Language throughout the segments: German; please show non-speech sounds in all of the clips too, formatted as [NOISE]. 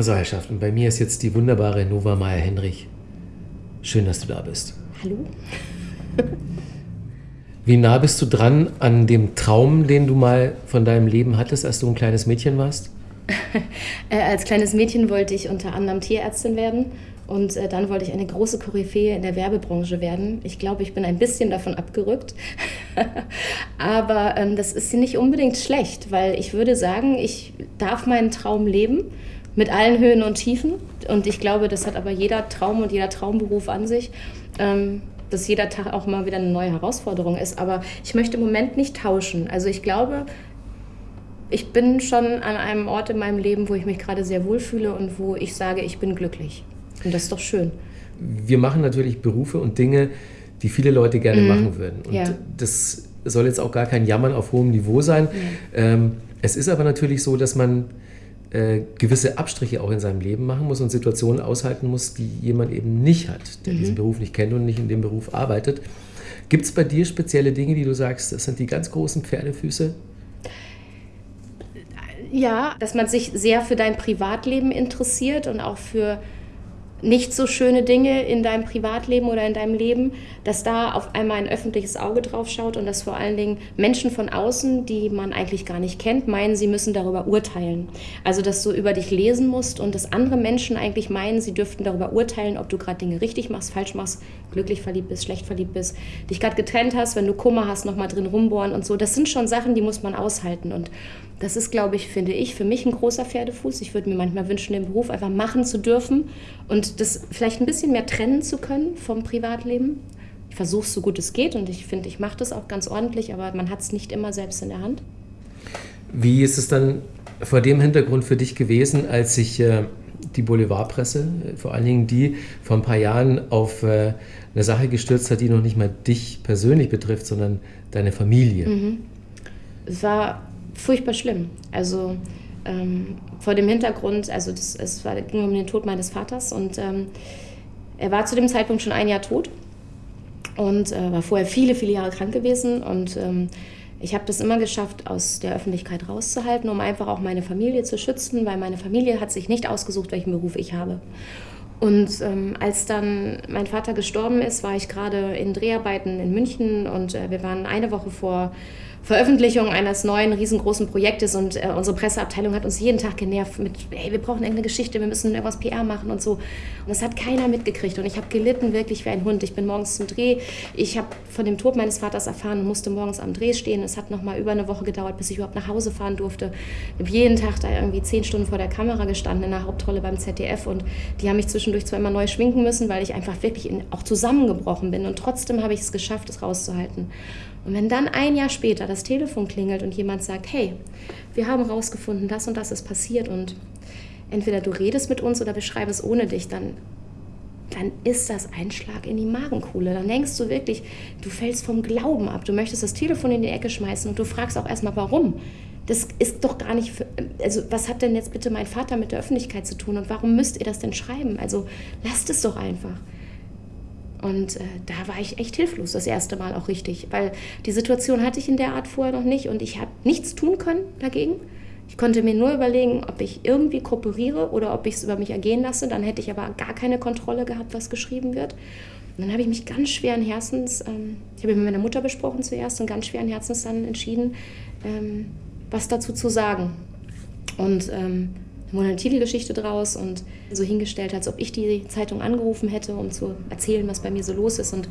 So, Herrschaften, bei mir ist jetzt die wunderbare Nova Meyer-Henrich. Schön, dass du da bist. Hallo? [LAUGHS] Wie nah bist du dran an dem Traum, den du mal von deinem Leben hattest, als du ein kleines Mädchen warst? [LAUGHS] äh, als kleines Mädchen wollte ich unter anderem Tierärztin werden und äh, dann wollte ich eine große Koryphäe in der Werbebranche werden. Ich glaube, ich bin ein bisschen davon abgerückt. [LAUGHS] Aber ähm, das ist nicht unbedingt schlecht, weil ich würde sagen, ich darf meinen Traum leben mit allen Höhen und Tiefen. Und ich glaube, das hat aber jeder Traum und jeder Traumberuf an sich. Ähm, dass jeder Tag auch mal wieder eine neue Herausforderung ist. Aber ich möchte im Moment nicht tauschen. Also ich glaube, ich bin schon an einem Ort in meinem Leben, wo ich mich gerade sehr wohlfühle und wo ich sage, ich bin glücklich. Und das ist doch schön. Wir machen natürlich Berufe und Dinge, die viele Leute gerne mhm. machen würden. Und ja. das soll jetzt auch gar kein Jammern auf hohem Niveau sein. Mhm. Ähm, es ist aber natürlich so, dass man äh, gewisse Abstriche auch in seinem Leben machen muss und Situationen aushalten muss, die jemand eben nicht hat, der mhm. diesen Beruf nicht kennt und nicht in dem Beruf arbeitet. Gibt es bei dir spezielle Dinge, die du sagst, das sind die ganz großen Pferdefüße? Ja, dass man sich sehr für dein Privatleben interessiert und auch für nicht so schöne Dinge in deinem Privatleben oder in deinem Leben, dass da auf einmal ein öffentliches Auge drauf schaut und dass vor allen Dingen Menschen von außen, die man eigentlich gar nicht kennt, meinen, sie müssen darüber urteilen. Also, dass du über dich lesen musst und dass andere Menschen eigentlich meinen, sie dürften darüber urteilen, ob du gerade Dinge richtig machst, falsch machst, glücklich verliebt bist, schlecht verliebt bist, dich gerade getrennt hast, wenn du Kummer hast, nochmal drin rumbohren und so. Das sind schon Sachen, die muss man aushalten und das ist, glaube ich, finde ich, für mich ein großer Pferdefuß. Ich würde mir manchmal wünschen, den Beruf einfach machen zu dürfen und das vielleicht ein bisschen mehr trennen zu können vom Privatleben. Ich versuche es so gut es geht und ich finde, ich mache das auch ganz ordentlich, aber man hat es nicht immer selbst in der Hand. Wie ist es dann vor dem Hintergrund für dich gewesen, als sich äh, die Boulevardpresse, vor allen Dingen die vor ein paar Jahren auf äh, eine Sache gestürzt hat, die noch nicht mal dich persönlich betrifft, sondern deine Familie? Mhm. Es war furchtbar schlimm. Also ähm, vor dem Hintergrund, also das, es war, ging um den Tod meines Vaters und ähm, er war zu dem Zeitpunkt schon ein Jahr tot und äh, war vorher viele, viele Jahre krank gewesen und ähm, ich habe das immer geschafft, aus der Öffentlichkeit rauszuhalten, um einfach auch meine Familie zu schützen, weil meine Familie hat sich nicht ausgesucht, welchen Beruf ich habe. Und ähm, als dann mein Vater gestorben ist, war ich gerade in Dreharbeiten in München und äh, wir waren eine Woche vor Veröffentlichung eines neuen riesengroßen Projektes und äh, unsere Presseabteilung hat uns jeden Tag genervt mit, hey, wir brauchen irgendeine Geschichte, wir müssen irgendwas PR machen und so. Und das hat keiner mitgekriegt und ich habe gelitten wirklich wie ein Hund. Ich bin morgens zum Dreh, ich habe von dem Tod meines Vaters erfahren und musste morgens am Dreh stehen. Es hat noch mal über eine Woche gedauert, bis ich überhaupt nach Hause fahren durfte. Ich habe jeden Tag da irgendwie zehn Stunden vor der Kamera gestanden in der Hauptrolle beim ZDF und die haben mich zwischendurch immer neu schminken müssen, weil ich einfach wirklich in, auch zusammengebrochen bin und trotzdem habe ich es geschafft, es rauszuhalten. Und wenn dann ein Jahr später das Telefon klingelt und jemand sagt, hey, wir haben herausgefunden, das und das ist passiert und entweder du redest mit uns oder beschreib es ohne dich, dann, dann ist das ein Schlag in die Magenkuhle. Dann denkst du wirklich, du fällst vom Glauben ab. Du möchtest das Telefon in die Ecke schmeißen und du fragst auch erstmal, warum. Das ist doch gar nicht, für, also was hat denn jetzt bitte mein Vater mit der Öffentlichkeit zu tun und warum müsst ihr das denn schreiben? Also lasst es doch einfach. Und äh, da war ich echt hilflos, das erste Mal auch richtig, weil die Situation hatte ich in der Art vorher noch nicht und ich habe nichts tun können dagegen. Ich konnte mir nur überlegen, ob ich irgendwie kooperiere oder ob ich es über mich ergehen lasse. Dann hätte ich aber gar keine Kontrolle gehabt, was geschrieben wird. Und dann habe ich mich ganz schweren Herzens, ähm, ich habe mit meiner Mutter besprochen zuerst und ganz schweren Herzens dann entschieden, ähm, was dazu zu sagen. Und ähm, wurde eine draus und so hingestellt, als ob ich die Zeitung angerufen hätte, um zu erzählen, was bei mir so los ist. Und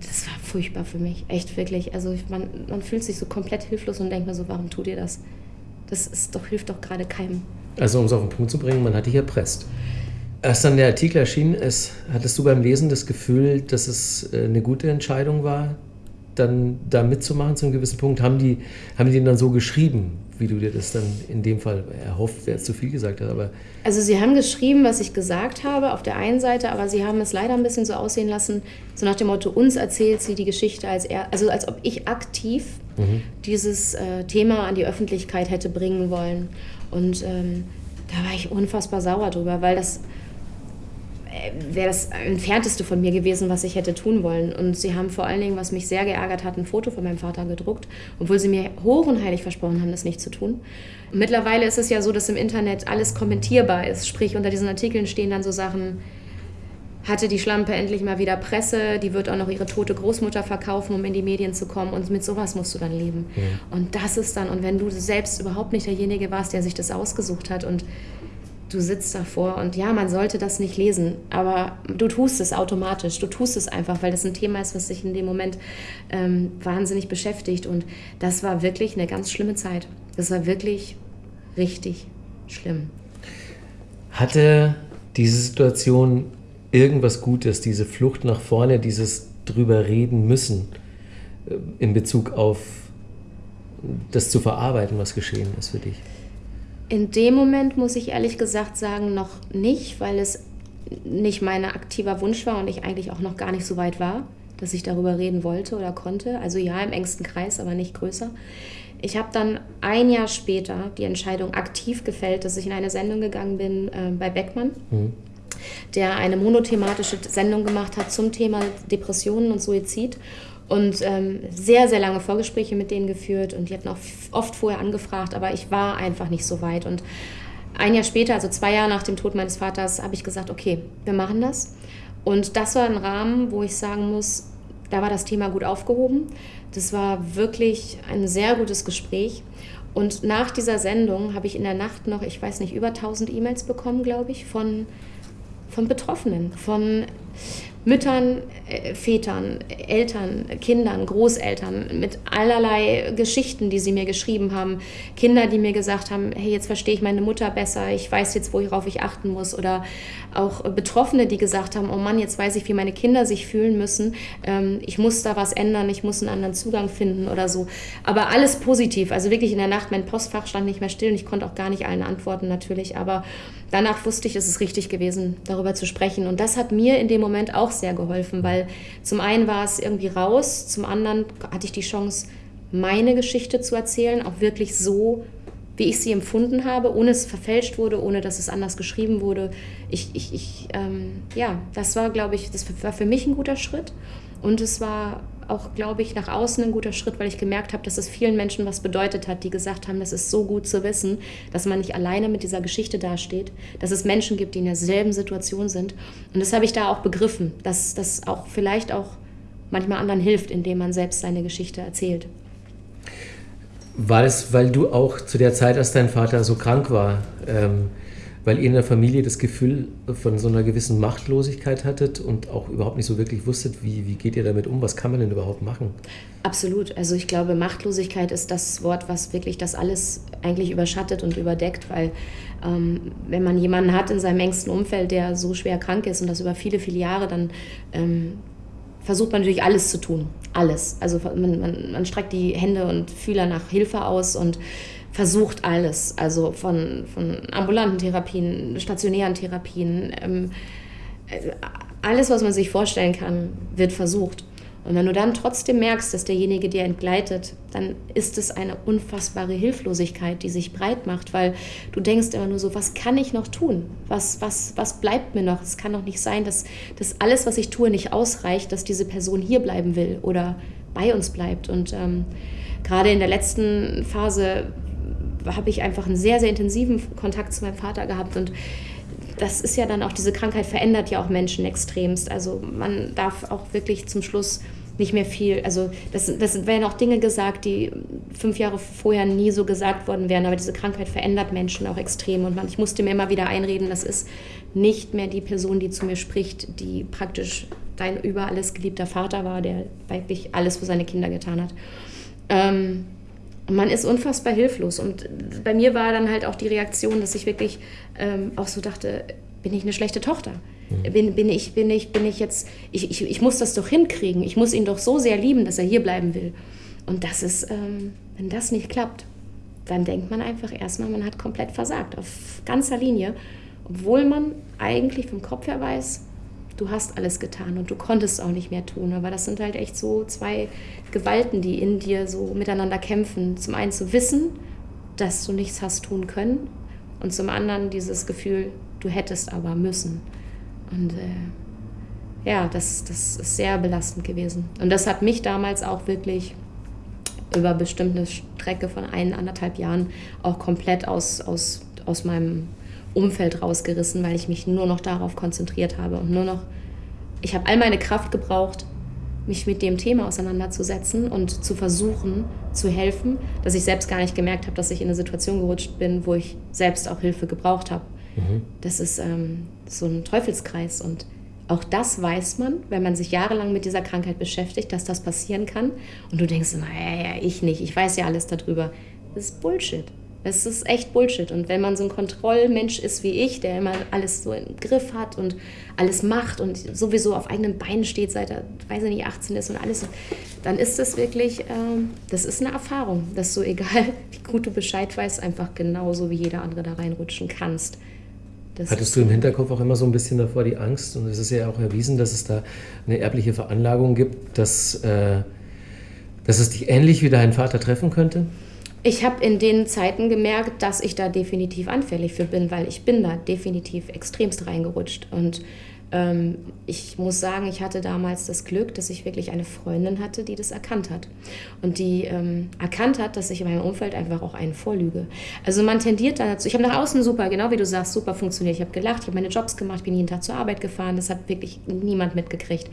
das war furchtbar für mich, echt wirklich. Also man, man fühlt sich so komplett hilflos und denkt mir so, warum tut ihr das? Das ist doch, hilft doch gerade keinem. Also um es auf den Punkt zu bringen, man hat dich erpresst. Als dann der Artikel erschienen ist, hattest du beim Lesen das Gefühl, dass es äh, eine gute Entscheidung war, dann da mitzumachen zu einem gewissen Punkt? Haben die, haben die den dann so geschrieben, wie du dir das dann in dem Fall erhofft, wer es zu viel gesagt hat? Aber also sie haben geschrieben, was ich gesagt habe auf der einen Seite, aber sie haben es leider ein bisschen so aussehen lassen, so nach dem Motto, uns erzählt sie die Geschichte als er, also als ob ich aktiv mhm. dieses äh, Thema an die Öffentlichkeit hätte bringen wollen. Und ähm, da war ich unfassbar sauer drüber, weil das wäre das entfernteste von mir gewesen, was ich hätte tun wollen. Und sie haben vor allen Dingen, was mich sehr geärgert hat, ein Foto von meinem Vater gedruckt, obwohl sie mir hoch und heilig versprochen haben, das nicht zu tun. Mittlerweile ist es ja so, dass im Internet alles kommentierbar ist. Sprich, unter diesen Artikeln stehen dann so Sachen, hatte die Schlampe endlich mal wieder Presse, die wird auch noch ihre tote Großmutter verkaufen, um in die Medien zu kommen und mit sowas musst du dann leben. Ja. Und das ist dann, und wenn du selbst überhaupt nicht derjenige warst, der sich das ausgesucht hat und du sitzt davor und ja, man sollte das nicht lesen, aber du tust es automatisch, du tust es einfach, weil das ein Thema ist, was sich in dem Moment ähm, wahnsinnig beschäftigt und das war wirklich eine ganz schlimme Zeit. Das war wirklich richtig schlimm. Hatte diese Situation irgendwas Gutes, diese Flucht nach vorne, dieses drüber reden müssen äh, in Bezug auf das zu verarbeiten, was geschehen ist für dich? In dem Moment muss ich ehrlich gesagt sagen, noch nicht, weil es nicht mein aktiver Wunsch war und ich eigentlich auch noch gar nicht so weit war, dass ich darüber reden wollte oder konnte. Also ja, im engsten Kreis, aber nicht größer. Ich habe dann ein Jahr später die Entscheidung aktiv gefällt, dass ich in eine Sendung gegangen bin äh, bei Beckmann. Mhm der eine monothematische Sendung gemacht hat zum Thema Depressionen und Suizid und ähm, sehr, sehr lange Vorgespräche mit denen geführt und die hatten auch oft vorher angefragt, aber ich war einfach nicht so weit. Und ein Jahr später, also zwei Jahre nach dem Tod meines Vaters, habe ich gesagt, okay, wir machen das. Und das war ein Rahmen, wo ich sagen muss, da war das Thema gut aufgehoben. Das war wirklich ein sehr gutes Gespräch. Und nach dieser Sendung habe ich in der Nacht noch, ich weiß nicht, über 1000 E-Mails bekommen, glaube ich, von, von Betroffenen, von Müttern, äh, Vätern, Eltern, Kindern, Großeltern mit allerlei Geschichten, die sie mir geschrieben haben. Kinder, die mir gesagt haben, hey, jetzt verstehe ich meine Mutter besser, ich weiß jetzt, worauf ich achten muss. Oder auch Betroffene, die gesagt haben, oh Mann, jetzt weiß ich, wie meine Kinder sich fühlen müssen. Ähm, ich muss da was ändern, ich muss einen anderen Zugang finden oder so. Aber alles positiv. Also wirklich in der Nacht, mein Postfach stand nicht mehr still und ich konnte auch gar nicht allen antworten natürlich. Aber danach wusste ich, es ist richtig gewesen, darüber zu sprechen. Und das hat mir in dem Moment auch sehr geholfen, weil zum einen war es irgendwie raus, zum anderen hatte ich die Chance, meine Geschichte zu erzählen, auch wirklich so, wie ich sie empfunden habe, ohne es verfälscht wurde, ohne dass es anders geschrieben wurde. Ich, ich, ich ähm, ja, das war, glaube ich, das war für mich ein guter Schritt. Und es war auch, glaube ich, nach außen ein guter Schritt, weil ich gemerkt habe, dass es vielen Menschen was bedeutet hat, die gesagt haben, das ist so gut zu wissen, dass man nicht alleine mit dieser Geschichte dasteht, dass es Menschen gibt, die in derselben Situation sind. Und das habe ich da auch begriffen, dass das auch vielleicht auch manchmal anderen hilft, indem man selbst seine Geschichte erzählt. War das, weil du auch zu der Zeit, als dein Vater so krank war, ähm, weil ihr in der Familie das Gefühl von so einer gewissen Machtlosigkeit hattet und auch überhaupt nicht so wirklich wusstet, wie, wie geht ihr damit um, was kann man denn überhaupt machen? Absolut. Also ich glaube, Machtlosigkeit ist das Wort, was wirklich das alles eigentlich überschattet und überdeckt, weil ähm, wenn man jemanden hat in seinem engsten Umfeld, der so schwer krank ist und das über viele, viele Jahre, dann ähm, versucht man natürlich alles zu tun. Alles. Also man, man, man streckt die Hände und Fühler nach Hilfe aus und versucht alles, also von, von ambulanten Therapien, stationären Therapien, ähm, äh, alles, was man sich vorstellen kann, wird versucht. Und wenn du dann trotzdem merkst, dass derjenige dir entgleitet, dann ist es eine unfassbare Hilflosigkeit, die sich breit macht, weil du denkst immer nur so, was kann ich noch tun? Was, was, was bleibt mir noch? Es kann doch nicht sein, dass, dass alles, was ich tue, nicht ausreicht, dass diese Person hier bleiben will oder bei uns bleibt. Und ähm, gerade in der letzten Phase habe ich einfach einen sehr, sehr intensiven Kontakt zu meinem Vater gehabt und das ist ja dann auch, diese Krankheit verändert ja auch Menschen extremst. Also man darf auch wirklich zum Schluss nicht mehr viel, also das, das werden auch Dinge gesagt, die fünf Jahre vorher nie so gesagt worden wären, aber diese Krankheit verändert Menschen auch extrem und man, ich musste mir immer wieder einreden, das ist nicht mehr die Person, die zu mir spricht, die praktisch dein über alles geliebter Vater war, der wirklich alles für seine Kinder getan hat. Ähm, und man ist unfassbar hilflos. Und bei mir war dann halt auch die Reaktion, dass ich wirklich ähm, auch so dachte, bin ich eine schlechte Tochter? Mhm. Bin, bin, ich, bin, ich, bin ich jetzt, ich, ich, ich muss das doch hinkriegen. Ich muss ihn doch so sehr lieben, dass er hier bleiben will. Und das ist, ähm, wenn das nicht klappt, dann denkt man einfach erstmal, man hat komplett versagt, auf ganzer Linie. Obwohl man eigentlich vom Kopf her weiß, du hast alles getan und du konntest auch nicht mehr tun. Aber das sind halt echt so zwei Gewalten, die in dir so miteinander kämpfen. Zum einen zu wissen, dass du nichts hast tun können und zum anderen dieses Gefühl, du hättest aber müssen. Und äh, ja, das, das ist sehr belastend gewesen. Und das hat mich damals auch wirklich über bestimmte Strecke von ein, anderthalb Jahren auch komplett aus, aus, aus meinem Umfeld rausgerissen, weil ich mich nur noch darauf konzentriert habe und nur noch, ich habe all meine Kraft gebraucht, mich mit dem Thema auseinanderzusetzen und zu versuchen zu helfen, dass ich selbst gar nicht gemerkt habe, dass ich in eine Situation gerutscht bin, wo ich selbst auch Hilfe gebraucht habe. Mhm. Das ist ähm, so ein Teufelskreis und auch das weiß man, wenn man sich jahrelang mit dieser Krankheit beschäftigt, dass das passieren kann. Und du denkst, naja, ich nicht, ich weiß ja alles darüber. Das ist Bullshit. Das ist echt Bullshit. Und wenn man so ein Kontrollmensch ist wie ich, der immer alles so im Griff hat und alles macht und sowieso auf eigenen Beinen steht, seit er, weiß ich nicht, 18 ist und alles, dann ist das wirklich, ähm, das ist eine Erfahrung, dass du, egal [LAUGHS] wie gut du Bescheid weißt, einfach genauso wie jeder andere da reinrutschen kannst. Das Hattest du im Hinterkopf auch immer so ein bisschen davor die Angst, und es ist ja auch erwiesen, dass es da eine erbliche Veranlagung gibt, dass, äh, dass es dich ähnlich wie dein Vater treffen könnte? Ich habe in den Zeiten gemerkt, dass ich da definitiv anfällig für bin, weil ich bin da definitiv extremst reingerutscht. Und ähm, ich muss sagen, ich hatte damals das Glück, dass ich wirklich eine Freundin hatte, die das erkannt hat. Und die ähm, erkannt hat, dass ich in meinem Umfeld einfach auch einen vorlüge. Also man tendiert dann dazu. Ich habe nach außen super, genau wie du sagst, super funktioniert. Ich habe gelacht, ich habe meine Jobs gemacht, bin jeden Tag zur Arbeit gefahren. Das hat wirklich niemand mitgekriegt.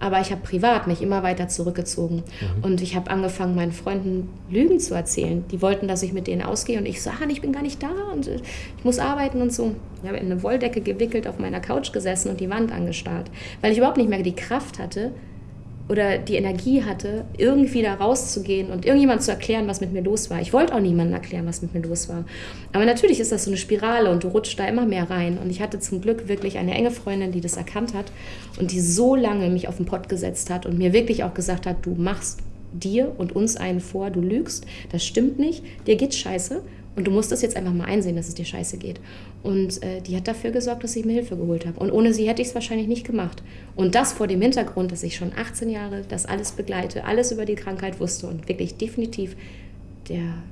Aber ich habe privat mich immer weiter zurückgezogen. Mhm. Und ich habe angefangen, meinen Freunden Lügen zu erzählen. Die wollten, dass ich mit denen ausgehe. Und ich sage, ich bin gar nicht da und äh, ich muss arbeiten und so. Ich habe in eine Wolldecke gewickelt auf meiner Couch gesessen und die Wand angestarrt. Weil ich überhaupt nicht mehr die Kraft hatte, oder die Energie hatte, irgendwie da rauszugehen und irgendjemand zu erklären, was mit mir los war. Ich wollte auch niemandem erklären, was mit mir los war. Aber natürlich ist das so eine Spirale und du rutschst da immer mehr rein. Und ich hatte zum Glück wirklich eine enge Freundin, die das erkannt hat und die so lange mich auf den Pott gesetzt hat und mir wirklich auch gesagt hat, du machst dir und uns einen vor, du lügst, das stimmt nicht, dir geht's scheiße und du musst das jetzt einfach mal einsehen, dass es dir scheiße geht. Und äh, die hat dafür gesorgt, dass ich mir Hilfe geholt habe. Und ohne sie hätte ich es wahrscheinlich nicht gemacht. Und das vor dem Hintergrund, dass ich schon 18 Jahre das alles begleite, alles über die Krankheit wusste und wirklich definitiv der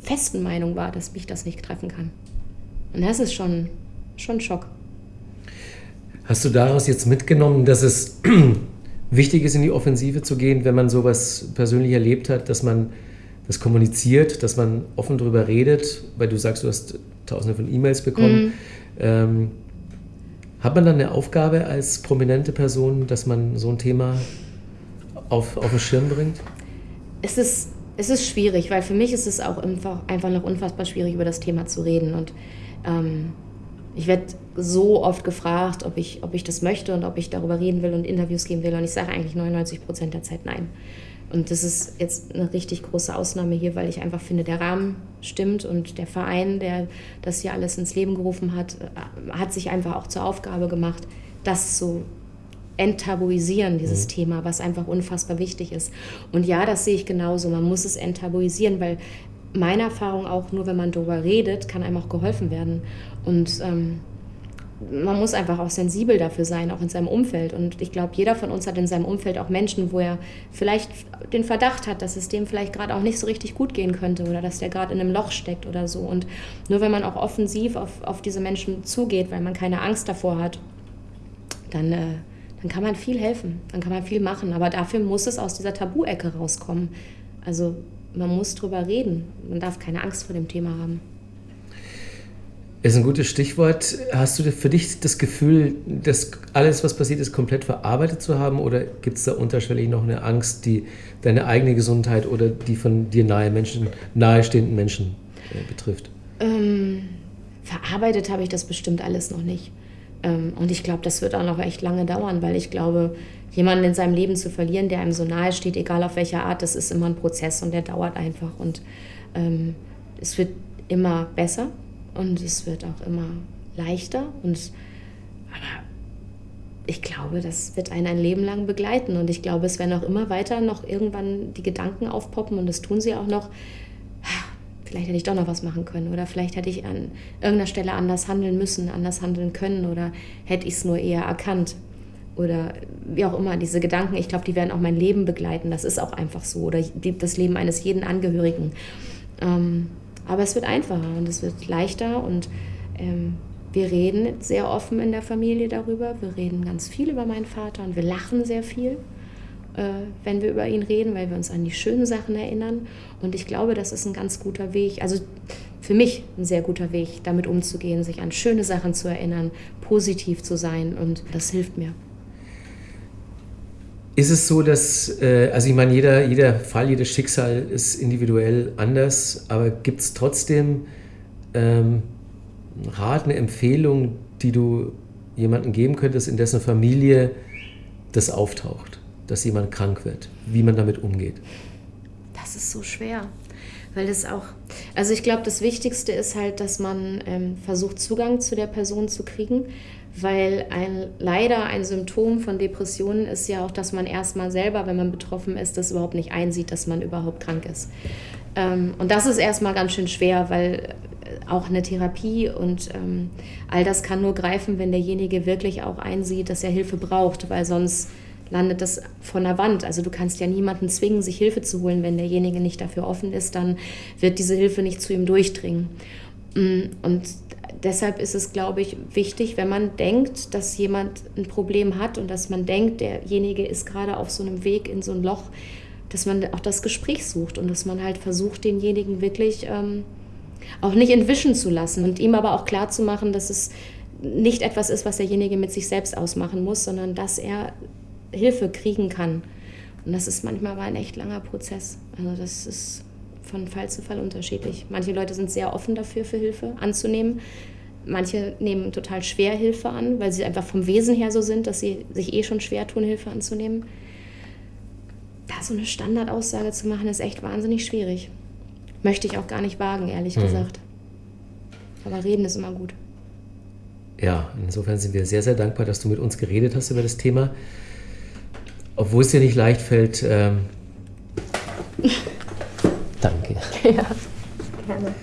festen Meinung war, dass mich das nicht treffen kann. Und das ist schon, schon Schock. Hast du daraus jetzt mitgenommen, dass es [CLEARS THROAT] wichtig ist, in die Offensive zu gehen, wenn man sowas persönlich erlebt hat, dass man das kommuniziert, dass man offen darüber redet, weil du sagst, du hast tausende von E-Mails bekommen. Mhm. Ähm, hat man dann eine Aufgabe als prominente Person, dass man so ein Thema auf, auf den Schirm bringt? Es ist, es ist schwierig, weil für mich ist es auch einfach, einfach noch unfassbar schwierig, über das Thema zu reden. Und ähm, ich werde so oft gefragt, ob ich, ob ich das möchte und ob ich darüber reden will und Interviews geben will. Und ich sage eigentlich 99 Prozent der Zeit nein. Und das ist jetzt eine richtig große Ausnahme hier, weil ich einfach finde, der Rahmen stimmt und der Verein, der das hier alles ins Leben gerufen hat, äh, hat sich einfach auch zur Aufgabe gemacht, das zu enttabuisieren, dieses mhm. Thema, was einfach unfassbar wichtig ist. Und ja, das sehe ich genauso. Man muss es enttabuisieren, weil meine Erfahrung auch, nur wenn man darüber redet, kann einem auch geholfen werden. Und ähm, man muss einfach auch sensibel dafür sein, auch in seinem Umfeld. Und ich glaube, jeder von uns hat in seinem Umfeld auch Menschen, wo er vielleicht den Verdacht hat, dass es dem vielleicht gerade auch nicht so richtig gut gehen könnte oder dass der gerade in einem Loch steckt oder so. Und nur wenn man auch offensiv auf, auf diese Menschen zugeht, weil man keine Angst davor hat, dann, äh, dann kann man viel helfen, dann kann man viel machen. Aber dafür muss es aus dieser Tabu-Ecke rauskommen. Also man muss drüber reden. Man darf keine Angst vor dem Thema haben. Ist ein gutes Stichwort. Hast du für dich das Gefühl, dass alles, was passiert ist, komplett verarbeitet zu haben? Oder gibt es da unterschwellig noch eine Angst, die deine eigene Gesundheit oder die von dir nahe Menschen, nahestehenden Menschen äh, betrifft? Ähm, verarbeitet habe ich das bestimmt alles noch nicht. Ähm, und ich glaube, das wird auch noch echt lange dauern, weil ich glaube, jemanden in seinem Leben zu verlieren, der einem so nahe steht, egal auf welcher Art, das ist immer ein Prozess und der dauert einfach. Und ähm, es wird immer besser und es wird auch immer leichter. Und, aber ich glaube, das wird einen ein Leben lang begleiten. Und ich glaube, es werden auch immer weiter noch irgendwann die Gedanken aufpoppen und das tun sie auch noch. Vielleicht hätte ich doch noch was machen können oder vielleicht hätte ich an irgendeiner Stelle anders handeln müssen, anders handeln können oder hätte ich es nur eher erkannt oder wie auch immer, diese Gedanken, ich glaube, die werden auch mein Leben begleiten. Das ist auch einfach so. Oder das Leben eines jeden Angehörigen. Ähm, aber es wird einfacher und es wird leichter und ähm, wir reden sehr offen in der Familie darüber. Wir reden ganz viel über meinen Vater und wir lachen sehr viel, äh, wenn wir über ihn reden, weil wir uns an die schönen Sachen erinnern. Und ich glaube, das ist ein ganz guter Weg. Also für mich ein sehr guter Weg, damit umzugehen, sich an schöne Sachen zu erinnern, positiv zu sein. Und das hilft mir. Ist es so, dass, äh, also ich meine, jeder, jeder Fall, jedes Schicksal ist individuell anders, aber gibt es trotzdem ähm, Rat, eine Empfehlung, die du jemandem geben könntest, in dessen Familie das auftaucht, dass jemand krank wird, wie man damit umgeht? Das ist so schwer, weil das auch, also ich glaube, das Wichtigste ist halt, dass man ähm, versucht, Zugang zu der Person zu kriegen, weil ein, leider ein Symptom von Depressionen ist ja auch, dass man erstmal selber, wenn man betroffen ist, das überhaupt nicht einsieht, dass man überhaupt krank ist. Ähm, und das ist erstmal ganz schön schwer, weil auch eine Therapie und ähm, all das kann nur greifen, wenn derjenige wirklich auch einsieht, dass er Hilfe braucht, weil sonst landet das von der Wand. Also du kannst ja niemanden zwingen, sich Hilfe zu holen, wenn derjenige nicht dafür offen ist, dann wird diese Hilfe nicht zu ihm durchdringen. Mm, und deshalb ist es, glaube ich, wichtig, wenn man denkt, dass jemand ein Problem hat und dass man denkt, derjenige ist gerade auf so einem Weg in so ein Loch, dass man auch das Gespräch sucht und dass man halt versucht, denjenigen wirklich ähm, auch nicht entwischen zu lassen und ihm aber auch klar zu machen, dass es nicht etwas ist, was derjenige mit sich selbst ausmachen muss, sondern dass er Hilfe kriegen kann. Und das ist manchmal aber ein echt langer Prozess. Also das ist von Fall zu Fall unterschiedlich. Manche Leute sind sehr offen dafür, für Hilfe anzunehmen. Manche nehmen total schwer Hilfe an, weil sie einfach vom Wesen her so sind, dass sie sich eh schon schwer tun, Hilfe anzunehmen. Da so eine Standardaussage zu machen, ist echt wahnsinnig schwierig. Möchte ich auch gar nicht wagen, ehrlich mhm. gesagt. Aber reden ist immer gut. Ja, insofern sind wir sehr, sehr dankbar, dass du mit uns geredet hast über das Thema. Obwohl es dir nicht leicht fällt. Ähm, [LAUGHS] danke. Ja, gerne.